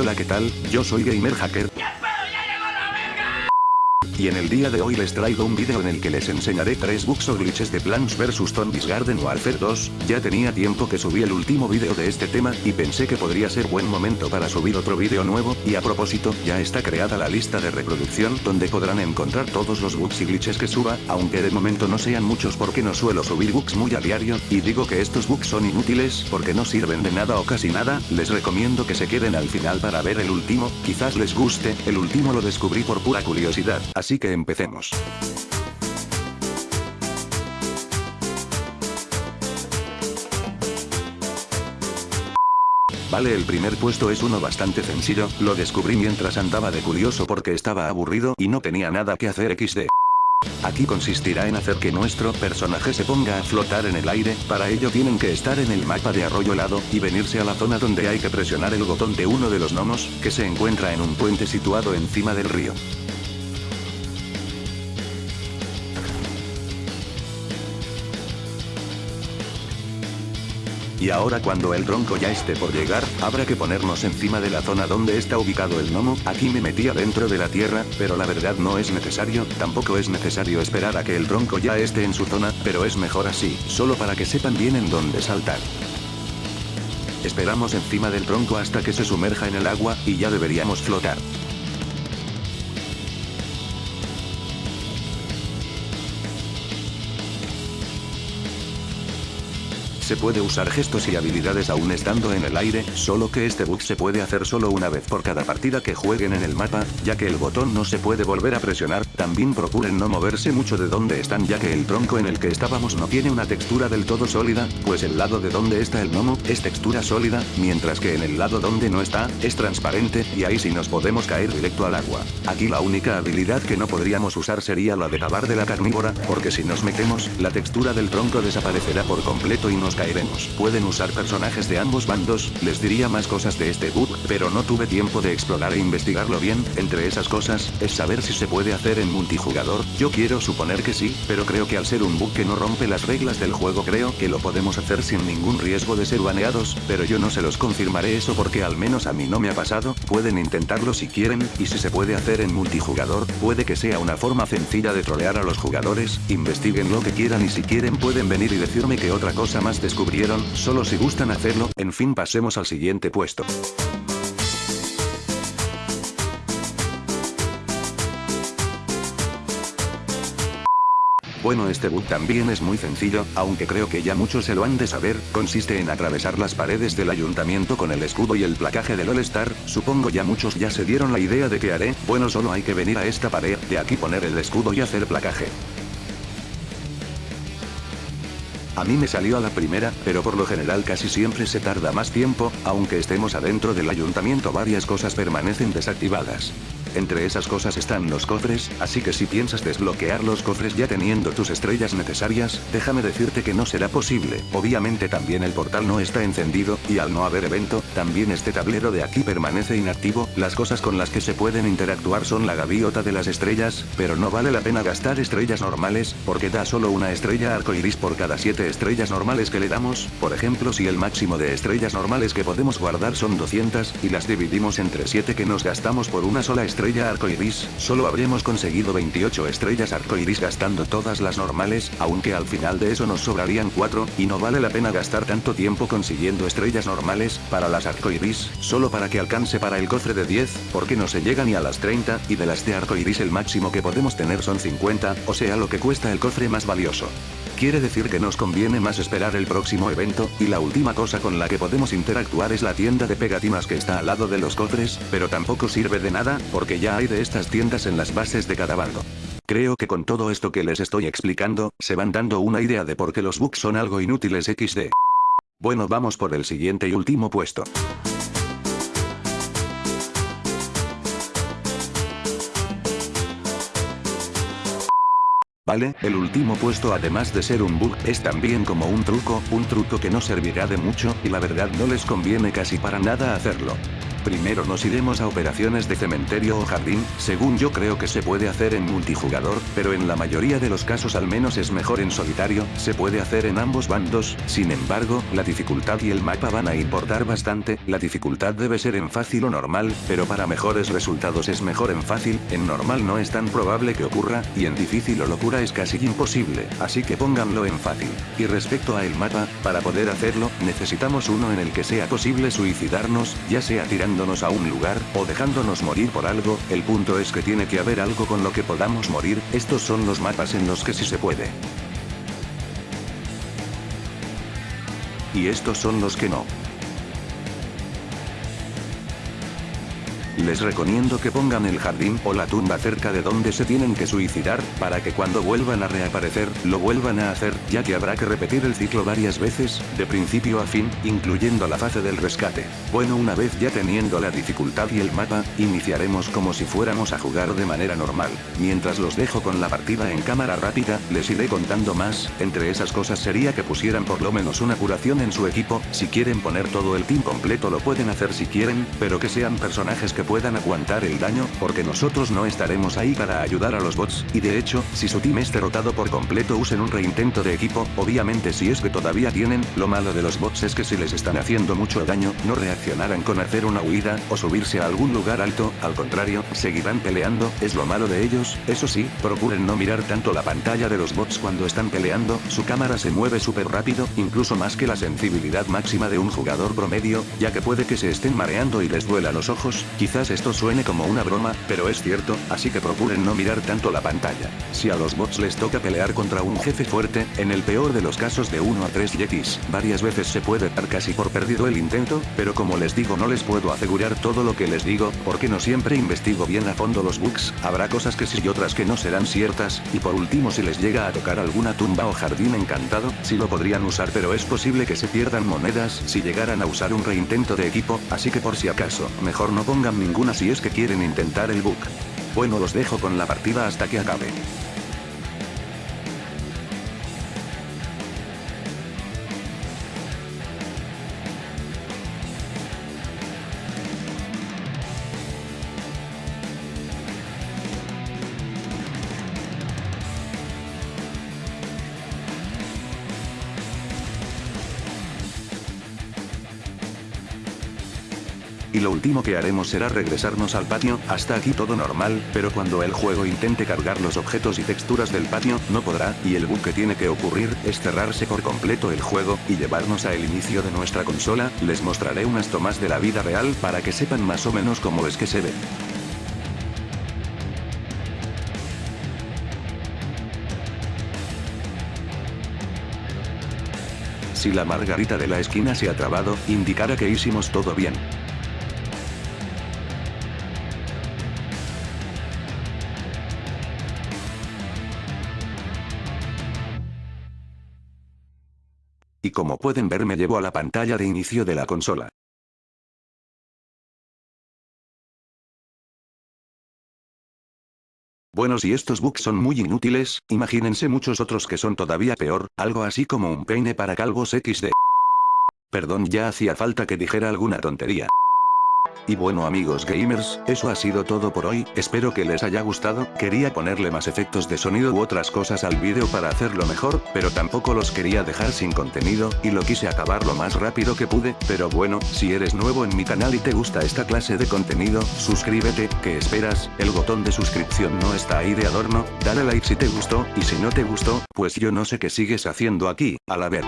Hola qué tal, yo soy Gamer Hacker. Y en el día de hoy les traigo un video en el que les enseñaré 3 bugs o glitches de Plants vs Zombies Garden Warfare 2, ya tenía tiempo que subí el último video de este tema, y pensé que podría ser buen momento para subir otro video nuevo, y a propósito, ya está creada la lista de reproducción donde podrán encontrar todos los bugs y glitches que suba, aunque de momento no sean muchos porque no suelo subir bugs muy a diario, y digo que estos bugs son inútiles porque no sirven de nada o casi nada, les recomiendo que se queden al final para ver el último, quizás les guste, el último lo descubrí por pura curiosidad, así que empecemos. Vale el primer puesto es uno bastante sencillo, lo descubrí mientras andaba de curioso porque estaba aburrido y no tenía nada que hacer XD. Aquí consistirá en hacer que nuestro personaje se ponga a flotar en el aire, para ello tienen que estar en el mapa de arroyo helado, y venirse a la zona donde hay que presionar el botón de uno de los gnomos, que se encuentra en un puente situado encima del río. Y ahora cuando el tronco ya esté por llegar, habrá que ponernos encima de la zona donde está ubicado el gnomo, aquí me metí adentro de la tierra, pero la verdad no es necesario, tampoco es necesario esperar a que el tronco ya esté en su zona, pero es mejor así, solo para que sepan bien en dónde saltar. Esperamos encima del tronco hasta que se sumerja en el agua, y ya deberíamos flotar. Se puede usar gestos y habilidades aún estando en el aire, solo que este bug se puede hacer solo una vez por cada partida que jueguen en el mapa, ya que el botón no se puede volver a presionar, también procuren no moverse mucho de donde están ya que el tronco en el que estábamos no tiene una textura del todo sólida, pues el lado de donde está el gnomo, es textura sólida, mientras que en el lado donde no está, es transparente, y ahí sí nos podemos caer directo al agua. Aquí la única habilidad que no podríamos usar sería la de cavar de la carnívora, porque si nos metemos, la textura del tronco desaparecerá por completo y nos caeremos. Pueden usar personajes de ambos bandos, les diría más cosas de este bug, pero no tuve tiempo de explorar e investigarlo bien, entre esas cosas, es saber si se puede hacer en multijugador, yo quiero suponer que sí, pero creo que al ser un bug que no rompe las reglas del juego creo que lo podemos hacer sin ningún riesgo de ser baneados, pero yo no se los confirmaré eso porque al menos a mí no me ha pasado, pueden intentarlo si quieren, y si se puede hacer en multijugador, puede que sea una forma sencilla de trolear a los jugadores, investiguen lo que quieran y si quieren pueden venir y decirme que otra cosa más descubrieron, solo si gustan hacerlo, en fin pasemos al siguiente puesto. Bueno este bug también es muy sencillo, aunque creo que ya muchos se lo han de saber, consiste en atravesar las paredes del ayuntamiento con el escudo y el placaje del All Star, supongo ya muchos ya se dieron la idea de qué haré, bueno solo hay que venir a esta pared, de aquí poner el escudo y hacer placaje. A mí me salió a la primera, pero por lo general casi siempre se tarda más tiempo, aunque estemos adentro del ayuntamiento varias cosas permanecen desactivadas. Entre esas cosas están los cofres, así que si piensas desbloquear los cofres ya teniendo tus estrellas necesarias, déjame decirte que no será posible. Obviamente también el portal no está encendido, y al no haber evento, también este tablero de aquí permanece inactivo, las cosas con las que se pueden interactuar son la gaviota de las estrellas, pero no vale la pena gastar estrellas normales, porque da solo una estrella arcoiris por cada 7 estrellas normales que le damos, por ejemplo si el máximo de estrellas normales que podemos guardar son 200, y las dividimos entre 7 que nos gastamos por una sola estrella estrella arcoiris, solo habremos conseguido 28 estrellas arcoiris gastando todas las normales, aunque al final de eso nos sobrarían 4, y no vale la pena gastar tanto tiempo consiguiendo estrellas normales, para las arcoiris, solo para que alcance para el cofre de 10, porque no se llega ni a las 30, y de las de arcoiris el máximo que podemos tener son 50, o sea lo que cuesta el cofre más valioso. Quiere decir que nos conviene más esperar el próximo evento, y la última cosa con la que podemos interactuar es la tienda de pegatinas que está al lado de los cofres, pero tampoco sirve de nada, porque ya hay de estas tiendas en las bases de cada bando. Creo que con todo esto que les estoy explicando, se van dando una idea de por qué los bugs son algo inútiles XD. Bueno vamos por el siguiente y último puesto. Vale, el último puesto además de ser un bug, es también como un truco, un truco que no servirá de mucho, y la verdad no les conviene casi para nada hacerlo. Primero nos iremos a operaciones de cementerio o jardín, según yo creo que se puede hacer en multijugador, pero en la mayoría de los casos al menos es mejor en solitario, se puede hacer en ambos bandos, sin embargo, la dificultad y el mapa van a importar bastante, la dificultad debe ser en fácil o normal, pero para mejores resultados es mejor en fácil, en normal no es tan probable que ocurra, y en difícil o locura es casi imposible, así que pónganlo en fácil. Y respecto a el mapa, para poder hacerlo, necesitamos uno en el que sea posible suicidarnos, ya sea a un lugar, o dejándonos morir por algo, el punto es que tiene que haber algo con lo que podamos morir, estos son los mapas en los que sí se puede. Y estos son los que no. Les recomiendo que pongan el jardín o la tumba cerca de donde se tienen que suicidar, para que cuando vuelvan a reaparecer, lo vuelvan a hacer, ya que habrá que repetir el ciclo varias veces, de principio a fin, incluyendo la fase del rescate. Bueno una vez ya teniendo la dificultad y el mapa, iniciaremos como si fuéramos a jugar de manera normal. Mientras los dejo con la partida en cámara rápida, les iré contando más, entre esas cosas sería que pusieran por lo menos una curación en su equipo, si quieren poner todo el team completo lo pueden hacer si quieren, pero que sean personajes que puedan aguantar el daño, porque nosotros no estaremos ahí para ayudar a los bots, y de hecho, si su team es derrotado por completo usen un reintento de equipo, obviamente si es que todavía tienen, lo malo de los bots es que si les están haciendo mucho daño, no reaccionarán con hacer una huida, o subirse a algún lugar alto, al contrario, seguirán peleando, es lo malo de ellos, eso sí, procuren no mirar tanto la pantalla de los bots cuando están peleando, su cámara se mueve súper rápido, incluso más que la sensibilidad máxima de un jugador promedio, ya que puede que se estén mareando y les duela los ojos, Quizás esto suene como una broma, pero es cierto, así que procuren no mirar tanto la pantalla. Si a los bots les toca pelear contra un jefe fuerte, en el peor de los casos de 1 a 3 yetis, varias veces se puede dar casi por perdido el intento, pero como les digo no les puedo asegurar todo lo que les digo, porque no siempre investigo bien a fondo los bugs, habrá cosas que sí y otras que no serán ciertas, y por último si les llega a tocar alguna tumba o jardín encantado, sí lo podrían usar pero es posible que se pierdan monedas si llegaran a usar un reintento de equipo, así que por si acaso, mejor no pongan ninguna si es que quieren intentar el bug. Bueno los dejo con la partida hasta que acabe. Y lo último que haremos será regresarnos al patio, hasta aquí todo normal, pero cuando el juego intente cargar los objetos y texturas del patio, no podrá, y el bug que tiene que ocurrir, es cerrarse por completo el juego, y llevarnos a el inicio de nuestra consola, les mostraré unas tomas de la vida real para que sepan más o menos cómo es que se ve. Si la margarita de la esquina se ha trabado, indicará que hicimos todo bien. Y como pueden ver me llevo a la pantalla de inicio de la consola. Bueno si estos bugs son muy inútiles, imagínense muchos otros que son todavía peor, algo así como un peine para calvos XD. Perdón ya hacía falta que dijera alguna tontería. Y bueno amigos gamers, eso ha sido todo por hoy, espero que les haya gustado, quería ponerle más efectos de sonido u otras cosas al vídeo para hacerlo mejor, pero tampoco los quería dejar sin contenido, y lo quise acabar lo más rápido que pude, pero bueno, si eres nuevo en mi canal y te gusta esta clase de contenido, suscríbete, ¿qué esperas? El botón de suscripción no está ahí de adorno, dale like si te gustó, y si no te gustó, pues yo no sé qué sigues haciendo aquí, a la ver.